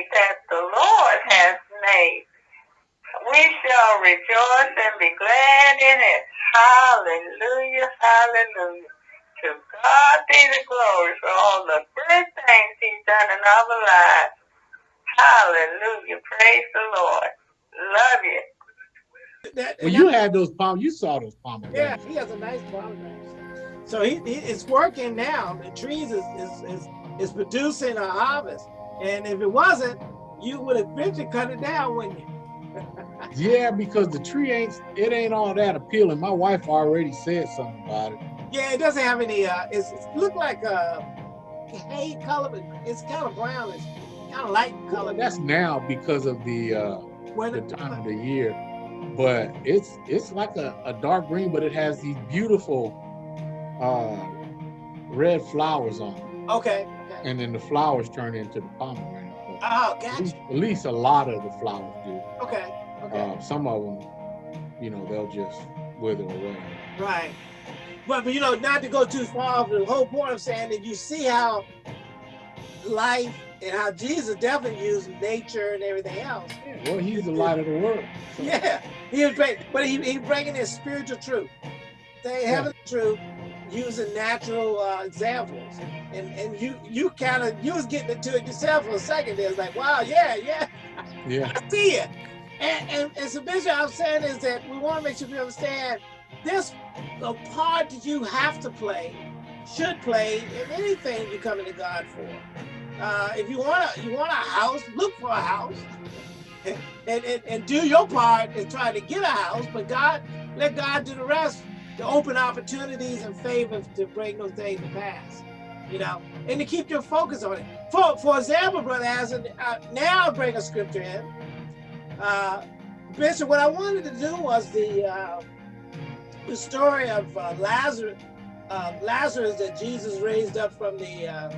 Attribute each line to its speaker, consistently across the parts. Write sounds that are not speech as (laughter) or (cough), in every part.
Speaker 1: day that the Lord has made. We shall rejoice and be glad in it. Hallelujah, hallelujah. To God be the glory for all the good things he's done in our lives. Hallelujah. Praise the Lord. Love you.
Speaker 2: That,
Speaker 3: Well, you
Speaker 2: that-
Speaker 3: had those palm. You saw those
Speaker 2: yeah,
Speaker 3: pomegranates.
Speaker 2: he has a nice pomegranate. So he, he it's working now. The trees is is is, is producing a harvest. And if it wasn't, you would eventually cut it down, wouldn't you? (laughs)
Speaker 3: Yeah, because the tree ain't. It ain't all that appealing. My wife already said something about it.
Speaker 2: Yeah, it doesn't have any. Uh, it's, it look like a hay color, but it's kind of brown. It's kind of light color.
Speaker 3: That's now because of the uh,
Speaker 2: When
Speaker 3: the time of the year. But it's it's like a, a dark green, but it has these beautiful uh, red flowers on it.
Speaker 2: Okay.
Speaker 3: And then the flowers turn into the pomegranate. But
Speaker 2: Oh,
Speaker 3: at,
Speaker 2: gotcha.
Speaker 3: least, at least a lot of the flowers do.
Speaker 2: Okay. Okay.
Speaker 3: Uh, some of them, you know, they'll just wither away.
Speaker 2: Right. But, but you know, not to go too far, off the whole point I'm saying that you see how life and how Jesus definitely used nature and everything else.
Speaker 3: Well, he's the light of the world. So,
Speaker 2: Yeah, he was great, but he he bringing in spiritual truth, they heavenly truth, using natural uh, examples, and and you you kind of you was getting into it yourself for a second. There, it's like, wow, yeah, yeah,
Speaker 3: Yeah.
Speaker 2: I see it. And, and, and so basically I'm saying is that we want to make sure we understand this a part that you have to play, should play in anything you're coming to God for. Uh, if you want to, you want a house, look for a house, and, and, and do your part in trying to get a house. But God, let God do the rest to open opportunities and favors to bring those things to pass. You know, and to keep your focus on it. For for example, brother, as uh, now I bring a scripture in. Uh, Bishop, what I wanted to do was the uh, the story of uh, Lazarus, uh, Lazarus that Jesus raised up from the uh,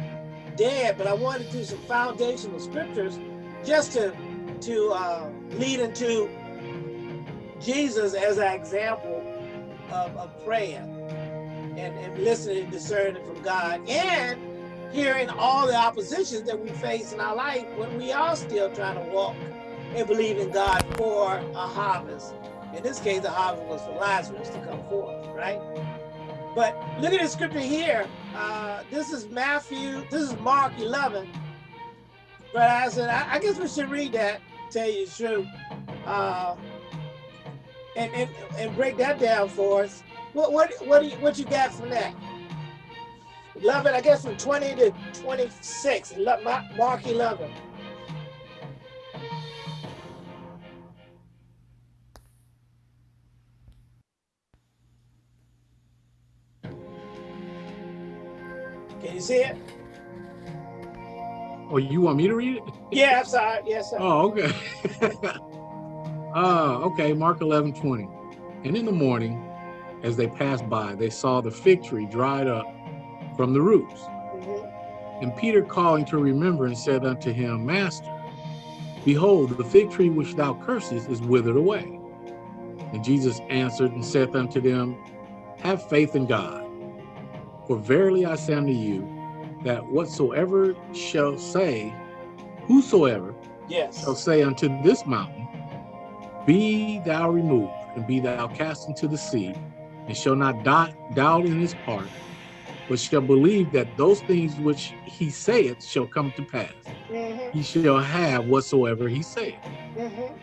Speaker 2: dead, but I wanted to do some foundational scriptures just to to uh, lead into Jesus as an example of, of praying and, and listening and discerning from God and hearing all the oppositions that we face in our life when we are still trying to walk and believe in God for a harvest. In this case, the harvest was for Lazarus to come forth, right? But look at the scripture here. Uh, this is Matthew, this is Mark 11. But I said, I, I guess we should read that, tell you the truth, uh, and, and, and break that down for us. What, what, what, do you, what you got from that? 11, I guess from 20 to 26, Ele- Mark 11. Can you see it?
Speaker 3: Oh, you want me to read it?
Speaker 2: Yeah, I'm sorry. Yes, sir.
Speaker 3: Oh, okay. (laughs) uh, okay, Mark 11, 20. And in the morning, as they passed by, they saw the fig tree dried up from the roots.
Speaker 2: Mhm.
Speaker 3: And Peter calling to remembrance said unto him, Master, behold, the fig tree which thou cursest is withered away. And Jesus answered and saith unto them, Have faith in God. For verily I say unto you, that whatsoever shall say, whosoever
Speaker 2: Yes.
Speaker 3: shall say unto this mountain, Be thou removed, and be thou cast into the sea, and shall not doubt, doubt in his heart, but shall believe that those things which he saith shall come to pass.
Speaker 2: Mhm,
Speaker 3: He shall have whatsoever he saith.
Speaker 2: mhm.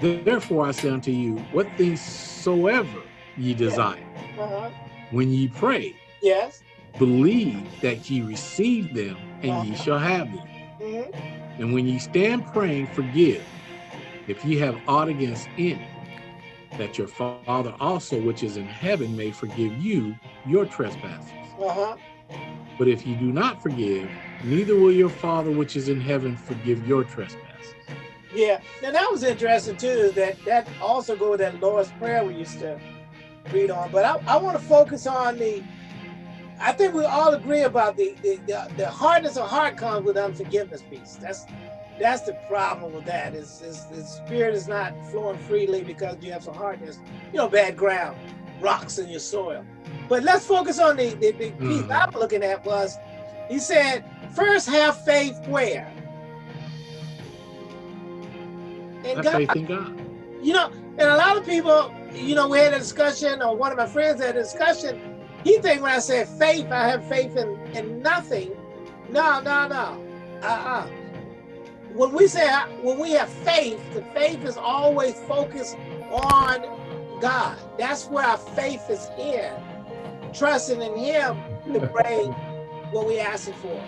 Speaker 3: Therefore I say unto you, what things soever ye desire,
Speaker 2: Uh-huh.
Speaker 3: when ye pray,
Speaker 2: Yes.
Speaker 3: believe that ye receive them, and ye shall have them.
Speaker 2: Mhm.
Speaker 3: And when ye stand praying, forgive, if ye have aught against any, that your Father also which is in heaven may forgive you your trespasses.
Speaker 2: Uh-huh.
Speaker 3: But if ye do not forgive, neither will your Father which is in heaven forgive your trespasses.
Speaker 2: Yeah. Now that was interesting too. That that also go with that Lord's Prayer we used to read on. But I, I want to focus on the. I think we all agree about the the, the the hardness of heart comes with unforgiveness piece. That's that's the problem with that. Is is the spirit is not flowing freely because you have some hardness. You know, bad ground, rocks in your soil. But let's focus on the the, the piece
Speaker 3: Mhm.
Speaker 2: I'm looking at was. He said, first have faith where in
Speaker 3: Have
Speaker 2: God.
Speaker 3: faith in God.
Speaker 2: You know, and a lot of people, you know, we had a discussion, or one of my friends had a discussion. He think when I said faith, I have faith in, in nothing. No, no, no. Uh-uh. When we say when we have faith, the faith is always focused on God. That's where our faith is in. Trusting in Him to (laughs) bring what we're asking for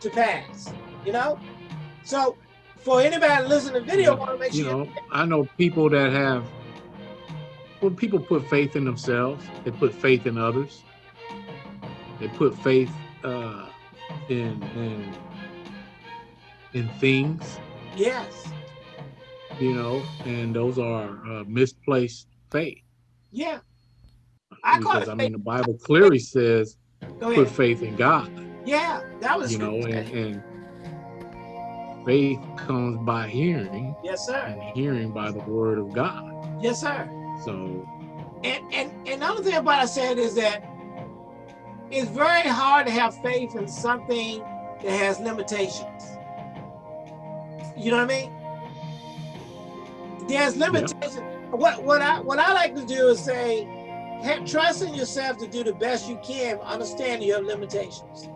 Speaker 2: to pass. You know? So for anybody listening to the video, I want to make
Speaker 3: You
Speaker 2: sure
Speaker 3: know, I know people that have, when people put faith in themselves, they put faith in others. They put faith uh, in in in things,
Speaker 2: Yes.
Speaker 3: you know, and those are uh, misplaced faith.
Speaker 2: Yeah. I call
Speaker 3: because I mean, the Bible clearly says put faith in God.
Speaker 2: Yeah, that was
Speaker 3: You know, and, and faith comes by hearing,
Speaker 2: yes, sir.
Speaker 3: and hearing by the word of God.
Speaker 2: Yes, sir.
Speaker 3: So
Speaker 2: And and and another thing about I said is that it's very hard to have faith in something that has limitations. You know what I mean? There's limitations. What what I what I like to do is say, ha- trust in yourself to do the best you can, understanding your limitations.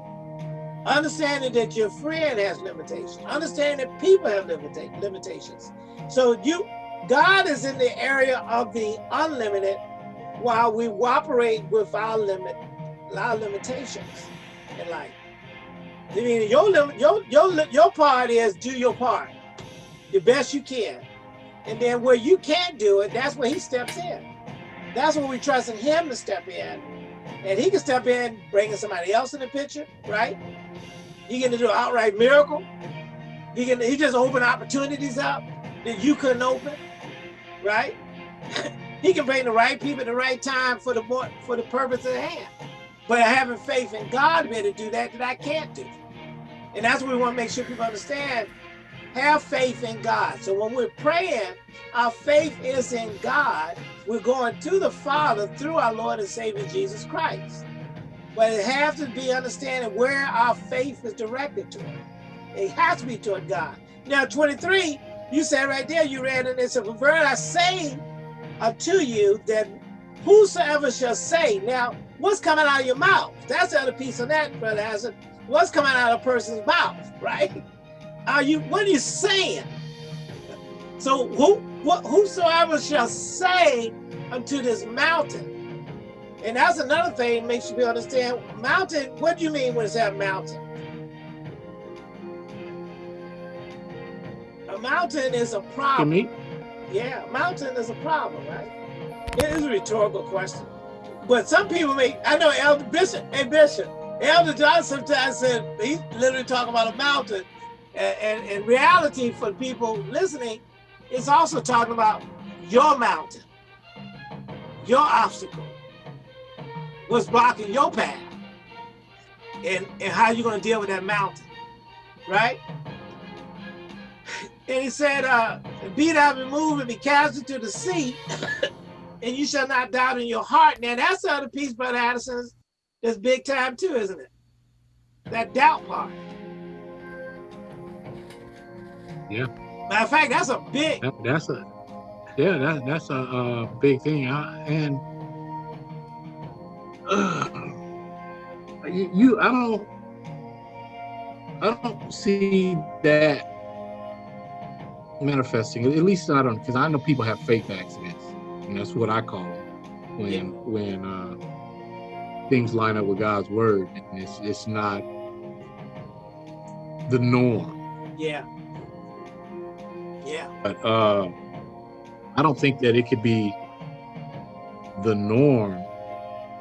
Speaker 2: Understanding that your friend has limitations. Understanding that people have limita- limitations. So you, God is in the area of the unlimited, while we operate with our limit, our limitations in life. I mean, your your your your part is do your part, the best you can, and then where you can't do it, that's where He steps in. That's when we trust in Him to step in, and He can step in, bringing somebody else in the picture, right? He can do an outright miracle. He can he just open opportunities up that you couldn't open, right? (laughs) he can bring the right people at the right time for the for the purpose at hand. But having faith in God able to do that that I can't do. And that's what we want to make sure people understand. Have faith in God. So when we're praying, our faith is in God. We're going to the Father through our Lord and Savior Jesus Christ. But it has to be understanding where our faith is directed to. It has to be toward God. Now, 23, you said right there, you read in this, verily I say unto you that whosoever shall say, now, what's coming out of your mouth? That's the other piece of that, Brother Hazard. What's coming out of a person's mouth, right? Are you, what are you saying? So who, what, whosoever shall say unto this mountain, and that's another thing makes you understand, mountain, what do you mean when it's that mountain? A mountain is a problem.
Speaker 3: me,
Speaker 2: Yeah, mountain is a problem, right? It is a rhetorical question. But some people make, I know Elder Bishop, hey Bishop, Elder John sometimes said, he's literally talking about a mountain. And, in reality, for people listening, it's also talking about your mountain, your obstacle, what's blocking your path, and, and how you're going to deal with that mountain, right? And he said, uh, be thou removed and be cast into the sea, (coughs) and you shall not doubt in your heart. Now that's the other piece, Brother Addison, that's big time too, isn't it? That doubt part.
Speaker 3: Yeah.
Speaker 2: Matter of fact, that's a big,
Speaker 3: that, that's a yeah, that that's a, uh big thing. I, and uh, you, you, I don't, I don't see that manifesting. At least I don't, because I know people have faith accidents, and that's what I call them when
Speaker 2: Yeah.
Speaker 3: when uh, things line up with God's word, and it's it's not the norm.
Speaker 2: yeah. Yeah,
Speaker 3: But uh, I don't think that it could be the norm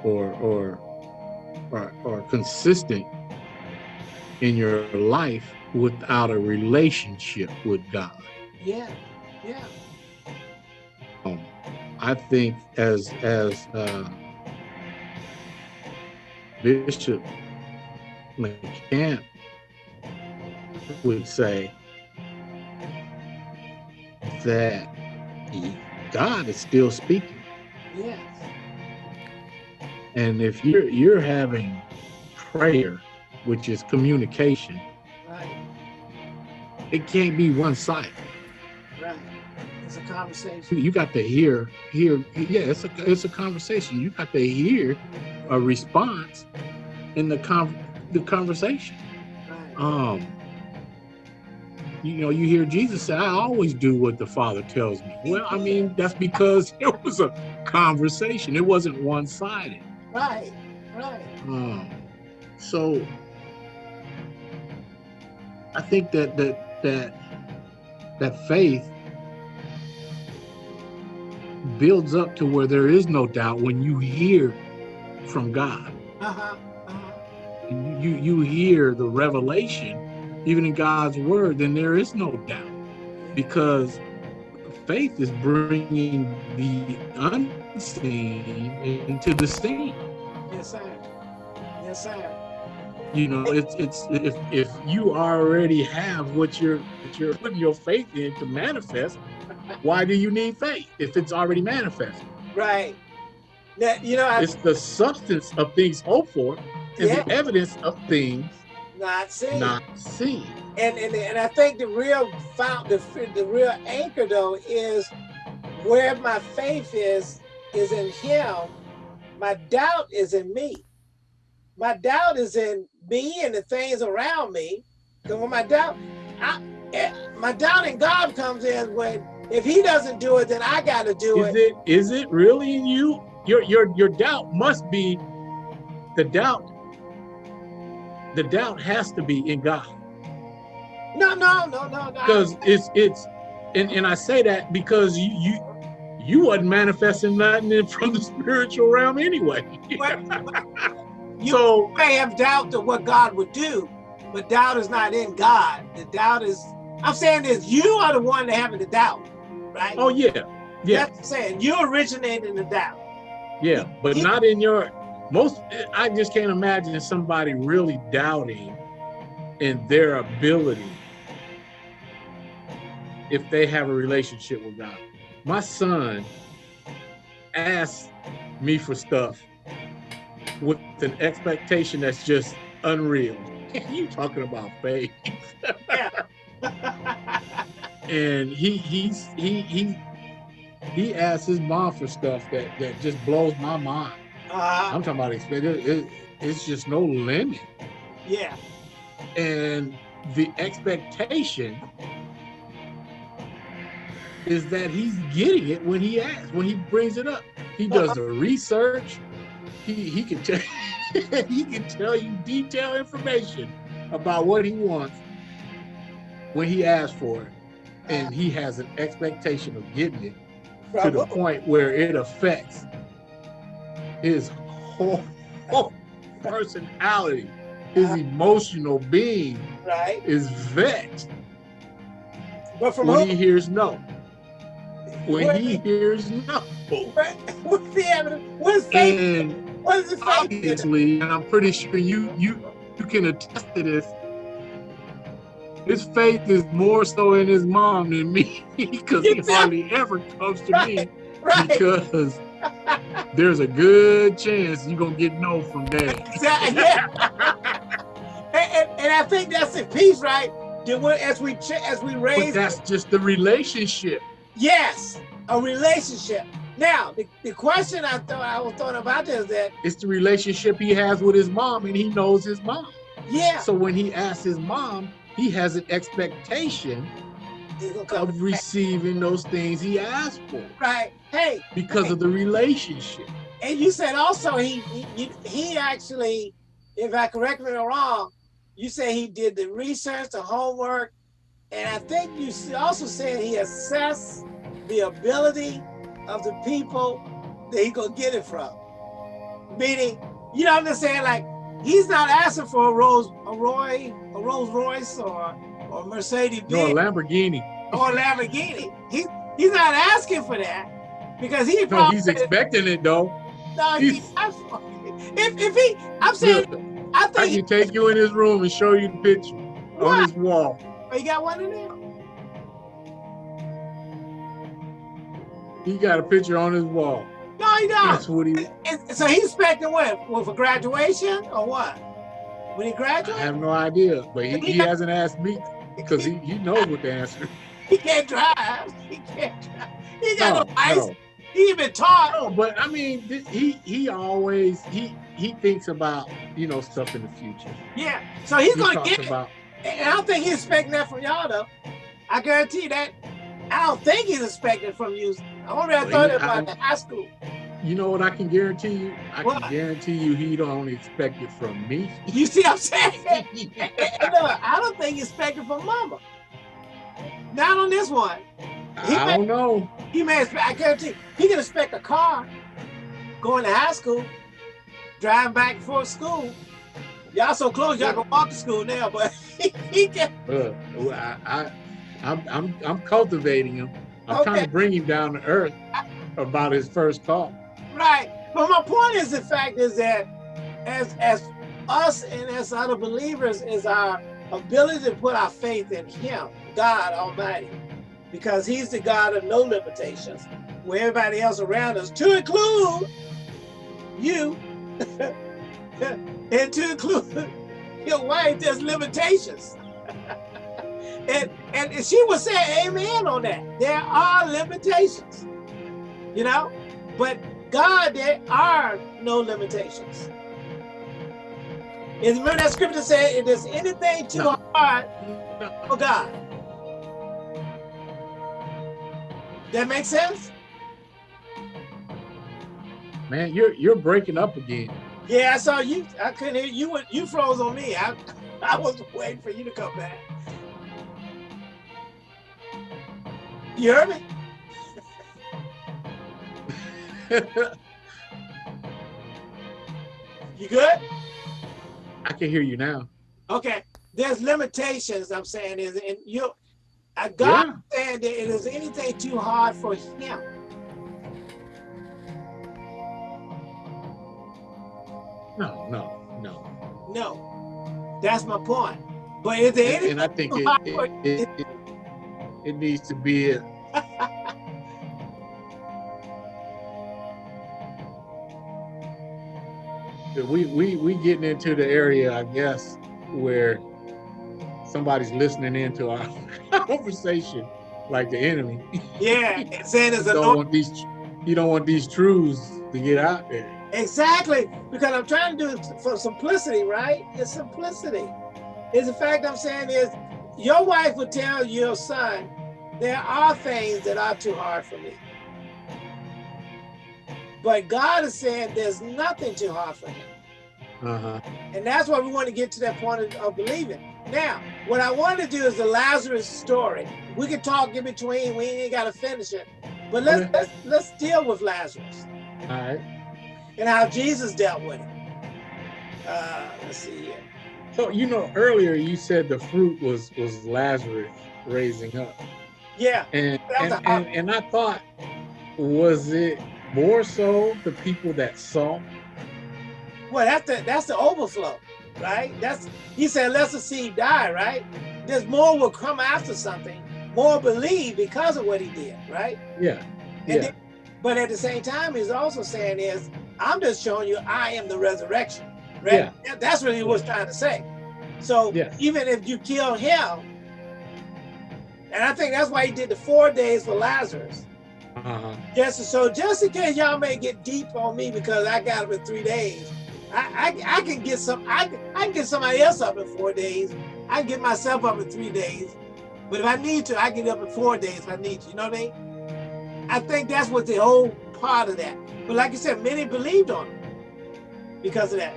Speaker 3: or or or, or consistent in your life without a relationship with God.
Speaker 2: yeah, yeah,
Speaker 3: Um, I think as as uh, Bishop McCamp would say that God is still speaking.
Speaker 2: yes,
Speaker 3: And if you're you're having prayer, which is communication,
Speaker 2: right,
Speaker 3: it can't be one sided.
Speaker 2: It's a conversation.
Speaker 3: You got to hear, hear. Yeah, it's a it's a conversation. You got to hear a response in the con the conversation.
Speaker 2: Right.
Speaker 3: Um, you know, you hear Jesus say, "I always do what the Father tells me." Well, I mean, that's because (laughs) it was a conversation. It wasn't one sided.
Speaker 2: Right. Right.
Speaker 3: Um, so I think that that that that faith builds up to where there is no doubt when you hear from God.
Speaker 2: Uh-huh. Uh-huh.
Speaker 3: You you, hear the revelation, even in God's word, then there is no doubt because faith is bringing the unseen into the seen.
Speaker 2: Yes, sir. Yes, sir.
Speaker 3: You know it's it's if if you already have what you're what you're putting your faith in to manifest why do you need faith if it's already manifested
Speaker 2: Right. That you know, I
Speaker 3: it's the substance of things hoped for and
Speaker 2: Yeah.
Speaker 3: the evidence of things
Speaker 2: not seen.
Speaker 3: not seen
Speaker 2: And, and and I think the real found the the real anchor though is where my faith is is in Him. My doubt is in me. My doubt is in me and the things around me. Because when my doubt, I, eh, my doubt in God comes in when if He doesn't do it, then I got to do
Speaker 3: is
Speaker 2: it.
Speaker 3: it is it really in you your your your doubt must be the doubt the doubt has to be in god
Speaker 2: No, no, no, no, no.
Speaker 3: because it's it's and, and I say that because you you you wasn't manifesting nothing in- from the spiritual realm anyway. (laughs) so you
Speaker 2: may have doubt of what God would do, but doubt is not in God. The doubt is, I'm saying this, you are the one that having the doubt, right?
Speaker 3: oh yeah, yeah,
Speaker 2: That's what I'm saying. You originated in the doubt.
Speaker 3: yeah, but
Speaker 2: Yeah.
Speaker 3: not in your most I just can't imagine somebody really doubting in their ability if they have a relationship with God. My son asked me for stuff with an expectation that's just unreal. you talking about faith. and he he's he he he asks his mom for stuff that that just blows my mind.
Speaker 2: Uh,
Speaker 3: I'm talking about expect it, it, it's just no limit.
Speaker 2: yeah,
Speaker 3: And the expectation is that he's getting it when he asks, when he brings it up. He does the research. He he can tell (laughs) he can tell you detailed information about what he wants when he asks for it. And he has an expectation of getting it to the point where it affects his whole, whole personality, his
Speaker 2: Uh-huh.
Speaker 3: emotional being
Speaker 2: right?
Speaker 3: is vexed
Speaker 2: But from
Speaker 3: when
Speaker 2: who?
Speaker 3: he hears no. When
Speaker 2: Where-
Speaker 3: he hears no. (laughs)
Speaker 2: What's the evidence? What's faith?
Speaker 3: And
Speaker 2: What is the faith? in it?
Speaker 3: obviously, and I'm pretty sure you you you can attest to this. His faith is more so in his mom than me (laughs) because he hardly ever comes to me (laughs)
Speaker 2: Right.
Speaker 3: because there's a good chance you're gonna get no from dad.
Speaker 2: Exactly, yeah. (laughs) and, and, and I think that's in peace, right? That As we as we
Speaker 3: But
Speaker 2: raise,
Speaker 3: that's just the relationship.
Speaker 2: yes, a relationship. Now, the, the question I thought I was thought about is that
Speaker 3: It's the relationship he has with his mom, and he knows his mom.
Speaker 2: yeah,
Speaker 3: So when he asks his mom, he has an expectation
Speaker 2: it's gonna come
Speaker 3: of receiving those things he asked for
Speaker 2: right. Hey,
Speaker 3: because of the relationship.
Speaker 2: and you said also he he, he- he actually, if I correct me or wrong, you said he did the research, the homework, and I think you also said he assessed the ability of the people that he gonna get it from. Meaning, you know what I'm saying? Like he's not asking for a Rolls, a Roy, a Rolls Royce or or Mercedes
Speaker 3: No, a Lamborghini.
Speaker 2: or a Lamborghini. He he's not asking for that because he
Speaker 3: No, he's expecting it though.
Speaker 2: no, he,
Speaker 3: he's-
Speaker 2: if if he, I'm saying,
Speaker 3: Look,
Speaker 2: I
Speaker 3: I
Speaker 2: think
Speaker 3: can take you in his room and show you the picture
Speaker 2: What?
Speaker 3: on his wall.
Speaker 2: Oh, you got one in there.
Speaker 3: He got a picture on his wall.
Speaker 2: No, he
Speaker 3: That's
Speaker 2: don't.
Speaker 3: what he.
Speaker 2: So he's expecting what? Well, for graduation or what? When he graduates?
Speaker 3: I have no idea, but he, he hasn't asked me because he, he knows what the answer. (laughs)
Speaker 2: he can't drive. He can't drive. He got no,
Speaker 3: No,
Speaker 2: license.
Speaker 3: no.
Speaker 2: He even taught.
Speaker 3: No, but I mean, he he always he he thinks about you know stuff in the future.
Speaker 2: Yeah. So he's
Speaker 3: He
Speaker 2: gonna get
Speaker 3: about
Speaker 2: And I don't think he's expecting that from y'all though. I guarantee that. I don't think he's expecting from you. I already
Speaker 3: Well,
Speaker 2: thought about
Speaker 3: I-
Speaker 2: high school.
Speaker 3: you know what I can guarantee you. I
Speaker 2: What?
Speaker 3: can guarantee you he don't expect it from me. (laughs)
Speaker 2: You see what I'm saying? (laughs) Look, I don't think he's expecting from mama. Not on this one. He
Speaker 3: I
Speaker 2: may-
Speaker 3: don't know.
Speaker 2: He may expect, I guarantee, he can expect a car going to high school, driving back and forth school. Y'all so close, y'all can walk to school now, but (laughs) he, he can.
Speaker 3: Uh, I, I I'm I'm I'm cultivating him. I'm trying to bring him down to earth about his first call.
Speaker 2: Right. But my point is the fact is that as as us and as other believers is our ability to put our faith in him, God Almighty, because he's the God of no limitations, where everybody else around us, to include you, (laughs) and to include (laughs) your wife, there's limitations. (laughs) and and she would say amen on that. There are limitations. You know? But God, there are no limitations. And remember that scripture said, if there's anything too
Speaker 3: No.
Speaker 2: hard for God. That makes sense?
Speaker 3: Man, you're you're breaking up again.
Speaker 2: Yeah, I saw you. I couldn't hear you. went- You froze on me. I, (laughs) I was waiting for you to come back. You heard me? (laughs) You good?
Speaker 3: I can hear you now.
Speaker 2: Okay. There's limitations. I'm saying is, and you, God saying that it is anything too hard for Him.
Speaker 3: No, no, no.
Speaker 2: No, that's my point. But is there
Speaker 3: And,
Speaker 2: anything
Speaker 3: and I think it
Speaker 2: hard
Speaker 3: it,
Speaker 2: for
Speaker 3: it, it, it needs to be a, we we we getting into the area, I guess, where somebody's listening into our (laughs) conversation like the enemy.
Speaker 2: Yeah, (laughs) saying it's
Speaker 3: You don't want these you don't want these truths to get out there.
Speaker 2: Exactly, because I'm trying to do it for simplicity, right? It's simplicity. Is the fact I'm saying is your wife would tell your son, there are things that are too hard for me. But God is saying there's nothing too hard for him.
Speaker 3: Uh-huh.
Speaker 2: And that's why we want to get to that point of, of believing. Now, what I want to do is the Lazarus story. We can talk in between, we ain't gotta finish it. But let's
Speaker 3: Okay.
Speaker 2: let's, let's deal with Lazarus
Speaker 3: All right.
Speaker 2: and how Jesus dealt with it. Uh, let's see here.
Speaker 3: So you know earlier you said the fruit was was Lazarus raising up.
Speaker 2: Yeah,
Speaker 3: And and, and, and I thought was it more so the people that saw?
Speaker 2: well, that's the that's the overflow, right? That's he said, "Let the seed die," right? There's more will come after something, more believe because of what he did, right?
Speaker 3: Yeah.
Speaker 2: And
Speaker 3: Yeah.
Speaker 2: then- but at the same time, he's also saying is, I'm just showing you I am the resurrection, right?
Speaker 3: Yeah.
Speaker 2: That- That's what he was trying to say. So
Speaker 3: Yeah.
Speaker 2: even if you kill him, and I think that's why he did the four days for Lazarus.
Speaker 3: Uh-huh.
Speaker 2: Just so just in case y'all may get deep on me because I got up in three days, I, I, I can get some I, I can get somebody else up in four days. I can get myself up in three days. But if I need to, I get up in four days if I need to. You know what I mean? I think that's what the whole part of that. But like I said, many believed on him because of that.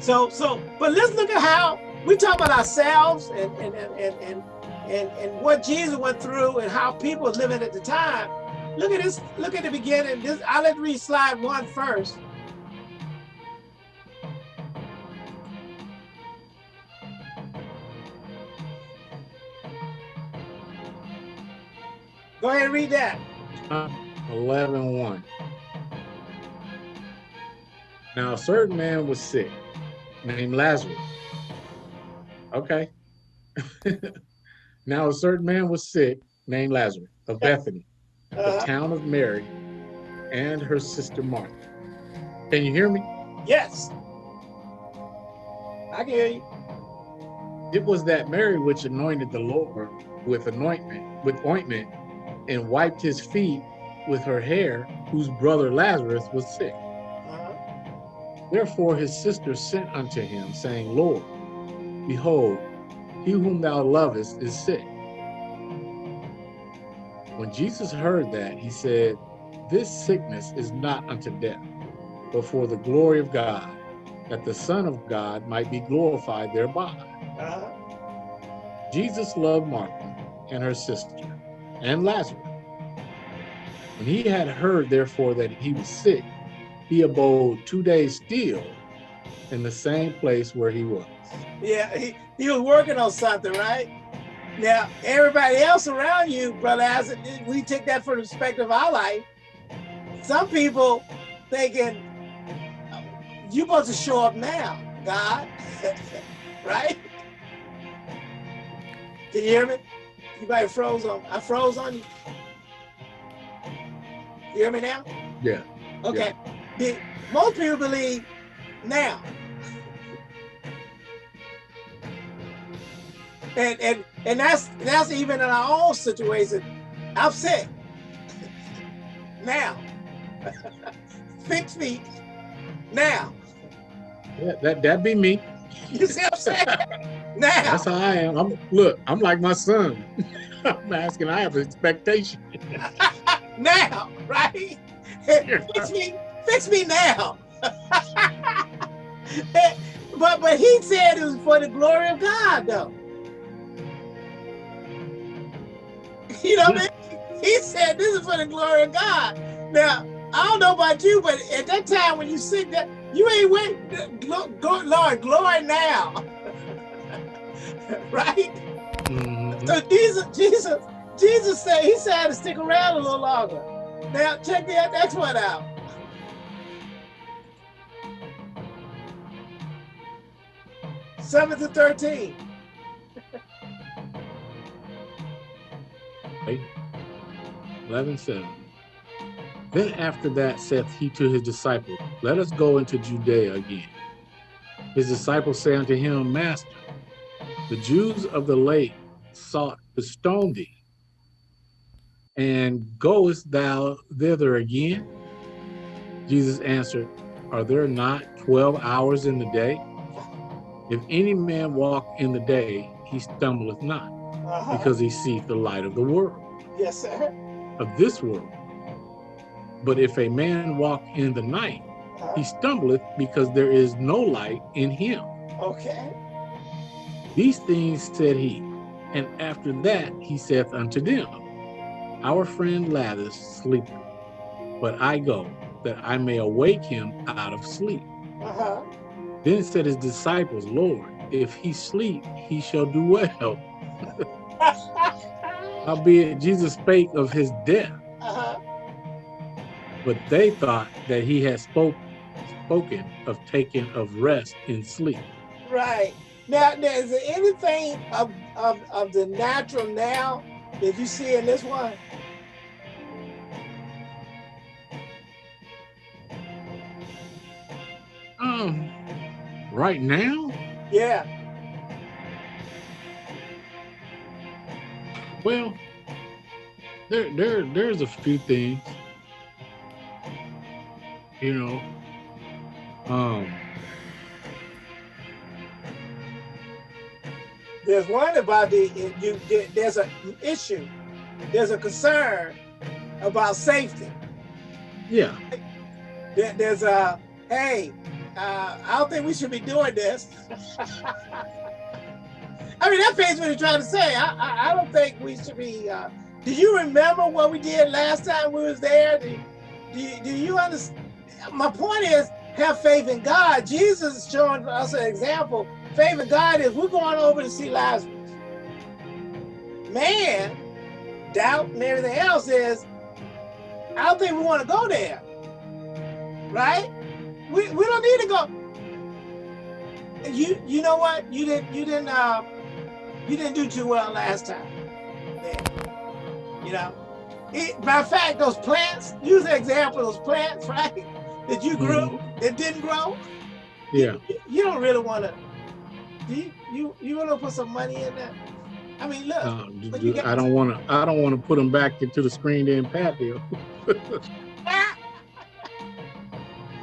Speaker 2: So so but let's look at how we talk about ourselves and and and and and, and, and what Jesus went through and how people was living at the time. Look at this, look at the beginning. This I'll let read slide one first. Go ahead and read that.
Speaker 3: 11 1. Now, a certain man was sick, named Lazarus. Okay. (laughs) now, a certain man was sick, named Lazarus, of Bethany, the
Speaker 2: Uh,
Speaker 3: town of Mary, and her sister Martha. Can you hear me?
Speaker 2: yes. I can hear you.
Speaker 3: It was that Mary which anointed the Lord with anointment, with ointment, and wiped his feet with her hair, whose brother Lazarus was sick.
Speaker 2: Uh-huh.
Speaker 3: Therefore his sister sent unto him, saying, Lord, behold, he whom thou lovest is sick. When Jesus heard that, he said, This sickness is not unto death, but for the glory of God, that the Son of God might be glorified thereby. Jesus loved Martha and her sister and Lazarus. When he had heard, therefore, that he was sick, he abode two days still in the same place where he was.
Speaker 2: Yeah, he, he was working on something, right? Now, everybody else around you, Brother Isaac, we take that from the perspective of our life. Some people thinking, you supposed to show up now, God, (laughs) right? Can you hear me? You might froze on, I froze on you. You hear me now?
Speaker 3: Yeah.
Speaker 2: Okay. The, most people believe now. And and and that's that's even in our own situation. I'm sick. now. (laughs) Fix me now.
Speaker 3: Yeah, that that be me.
Speaker 2: You see what I'm saying? now.
Speaker 3: That's how I am. I'm look, I'm like my son. (laughs) I'm asking, I have an expectation. (laughs)
Speaker 2: now, right? fix me, fix me now. But but he said it was for the glory of God, though. (laughs) You know what I mean? He said this is for the glory of God. Now, I don't know about you, but at that time when you sick, that you ain't wait, Lord, glory now. (laughs) right? Mm -hmm. So Jesus, Jesus, Jesus said, he said to stick around a little longer. Now check that, next one out. Seven to 13.
Speaker 3: 11, 7. Then after that saith he to his disciples, Let us go into Judea again. His disciples say unto him, Master, the Jews of the lake sought to stone thee. And goest thou thither again? Jesus answered, Are there not 12 hours in the day? If any man walk in the day, he stumbleth not, uh -huh. because he seeth the light of the world.
Speaker 2: Yes, sir.
Speaker 3: Of this world. But if a man walk in the night, uh -huh. he stumbleth because there is no light in him.
Speaker 2: Okay.
Speaker 3: These things said he, and after that he saith unto them, Our friend Lazarus sleepeth, but I go, that I may awake him out of sleep. Uh -huh. Then said his disciples, Lord, if he sleep, he shall do well. (laughs) Howbeit Jesus spake of his death. Uh -huh. But they thought that he had spoke, spoken of taking of rest in sleep.
Speaker 2: Right. Now, is there anything of, of, of the natural now that you see in this one?
Speaker 3: Um, right now?
Speaker 2: Yeah.
Speaker 3: Well, there, there, there's a few things, you know. Um,
Speaker 2: There's one about the you. There's an issue. There's a concern about safety.
Speaker 3: Yeah.
Speaker 2: There, there's a hey. Uh, I don't think we should be doing this. I mean, that pays what you're trying to say. I, I, I don't think we should be. Uh, do you remember what we did last time we was there? Do, do, you, do you understand? My point is, have faith in God. Jesus is showing us an example faith in God is we're going over to see Lazarus. Man, doubt and everything else is, I don't think we want to go there. Right? We, we don't need to go. You you know what? You didn't you didn't uh you didn't do too well last time. You know? It, matter of fact, those plants, use the example of those plants, right? That you grew, mm that didn't grow.
Speaker 3: Yeah.
Speaker 2: You, you don't really want to Do you you you want to put some money in that? I mean, look.
Speaker 3: Uh, I don't want to. I don't want to put them back into the screened in patio. (laughs)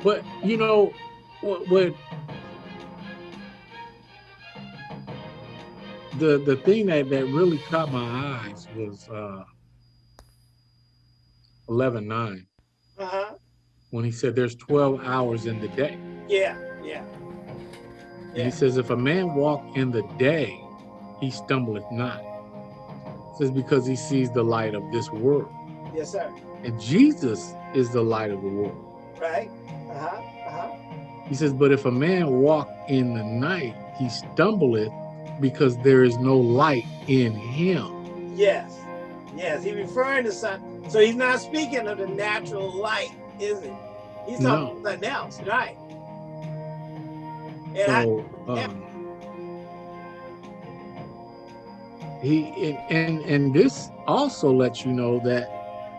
Speaker 3: but you know what? What the the thing that that really caught my eyes was uh 11 9
Speaker 2: uh-huh.
Speaker 3: when he said there's 12 hours in the day
Speaker 2: Yeah, yeah.
Speaker 3: and he says if a man walk in the day he stumbleth not It says because he sees the light of this world
Speaker 2: Yes, sir.
Speaker 3: and jesus is the light of the world
Speaker 2: Right. Uh-huh. Uh-huh.
Speaker 3: he says but if a man walk in the night he stumbleth because there is no light in him
Speaker 2: Yes. Yes. He referring to something. So he's not speaking of the natural light, is it? He's talking
Speaker 3: No.
Speaker 2: about something else, right? And I,
Speaker 3: so um, he and, and and this also lets you know that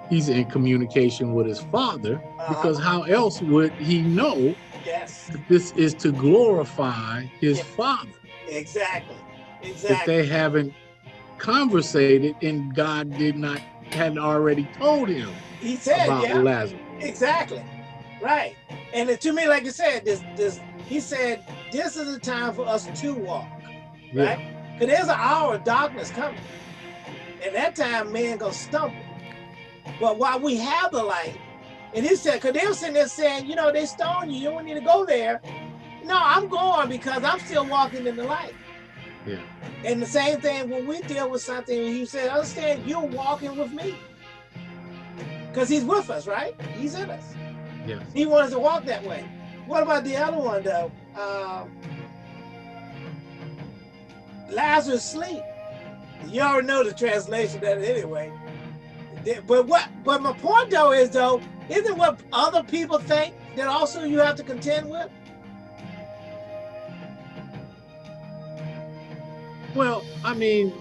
Speaker 3: he's in communication with his father
Speaker 2: uh-huh.
Speaker 3: because how else would he know
Speaker 2: yes,
Speaker 3: that this is to glorify his father
Speaker 2: exactly. exactly if
Speaker 3: they haven't conversated and god did not hadn't already told him
Speaker 2: He said,
Speaker 3: about
Speaker 2: yeah.
Speaker 3: lazarus
Speaker 2: Exactly. Right. And to me, like you said, this this he said, this is the time for us to walk. Right? Because there's an hour of darkness coming. And that time man gonna stumble. But while we have the light, and he said, because they were sitting there saying, you know, they stoned you, you don't need to go there. No, I'm going because I'm still walking in the light.
Speaker 3: Yeah.
Speaker 2: And the same thing when we deal with something, he said, understand you're walking with me. Because he's with us, right? He's in us.
Speaker 3: Yes.
Speaker 2: He wants to walk that way. What about the other one though? Um, Lazarus sleep. You already know the translation of that anyway. But what? But my point though is though, isn't what other people think that also you have to contend with?
Speaker 3: Well, I mean,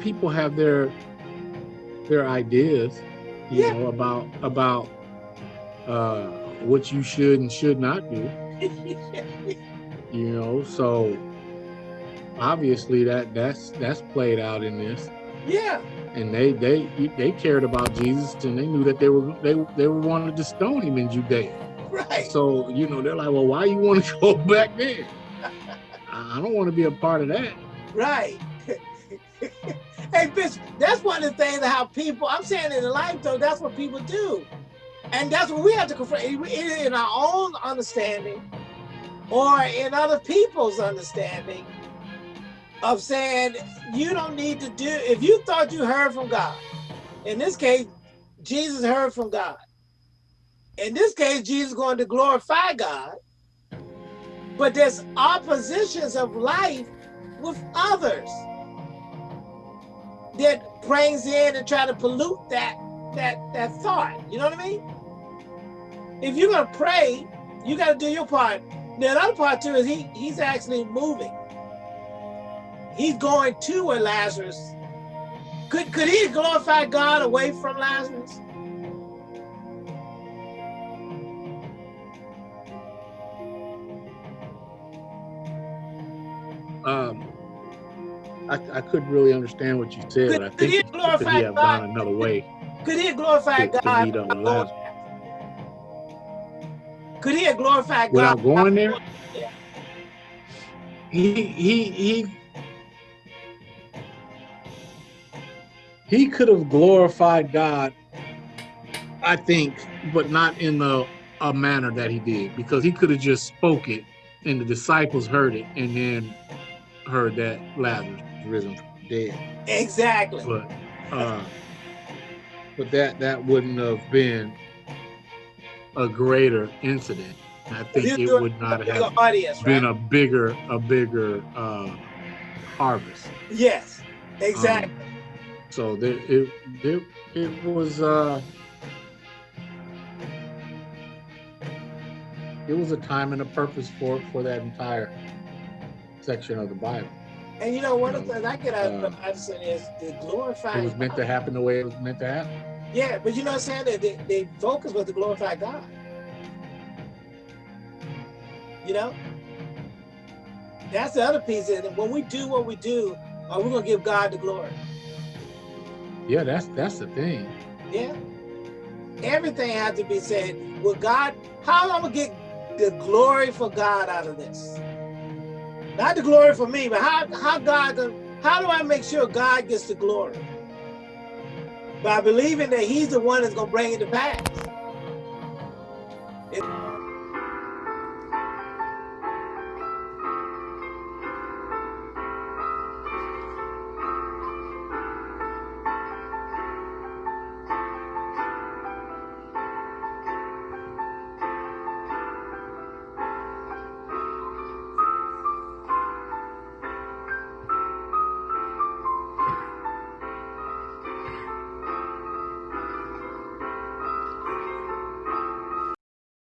Speaker 3: people have their their ideas, you
Speaker 2: Yeah.
Speaker 3: know, about about uh, what you should and should not do. (laughs) You know, so obviously that that's that's played out in this,
Speaker 2: yeah,
Speaker 3: and they they they cared about Jesus, and they knew that they were they they were wanted to stone him in Judea.
Speaker 2: right.
Speaker 3: So you know, they're like, well, why you want to (laughs) go back there? (laughs) I don't want to be a part of that.
Speaker 2: Right. (laughs) hey, bitch, that's one of the things that how people, I'm saying in life though, that's what people do. And that's what we have to confront either in our own understanding or in other people's understanding of saying you don't need to do, if you thought you heard from God, in this case, Jesus heard from God. In this case, Jesus is going to glorify God. But there's oppositions of life with others that brings in and try to pollute that that that thought. You know what I mean? If you're gonna pray, you gotta do your part. The other part too is he he's actually moving. He's going to where Lazarus. Could could he glorify God away from Lazarus?
Speaker 3: Um, I, I couldn't really understand what you said.
Speaker 2: Could-
Speaker 3: I
Speaker 2: could
Speaker 3: think
Speaker 2: he
Speaker 3: could
Speaker 2: glorify
Speaker 3: he have
Speaker 2: God?
Speaker 3: gone another way.
Speaker 2: Could he glorify
Speaker 3: To- to
Speaker 2: God?
Speaker 3: meet up with Lazarus.
Speaker 2: Could he have glorified
Speaker 3: Without
Speaker 2: God
Speaker 3: going there? He he he he could have glorified God, I think, but not in the a manner that he did, because he could have just spoke it and the disciples heard it and then heard that Lazarus risen from the dead.
Speaker 2: Exactly.
Speaker 3: But uh but that that wouldn't have been a greater incident. I think it would not have
Speaker 2: audience,
Speaker 3: been
Speaker 2: right?
Speaker 3: a bigger a bigger uh harvest
Speaker 2: Yes, exactly.
Speaker 3: Um, so there it it, it was uh it was a time and a purpose for for that entire section of the bible
Speaker 2: and you know, one of the things I get out of
Speaker 3: uh,
Speaker 2: is the glorify.
Speaker 3: it was meant to happen the way it was meant to happen
Speaker 2: Yeah, but you know what I'm saying? That they, they focus was to glorify God. You know? That's the other piece. And when we do what we do, are we gonna give God the glory?
Speaker 3: Yeah, that's that's the thing.
Speaker 2: Yeah. Everything has to be said. Will God, how am I gonna get the glory for God out of this? Not the glory for me, but how how God how do I make sure God gets the glory? By believing that He's the one that's gonna bring it to pass.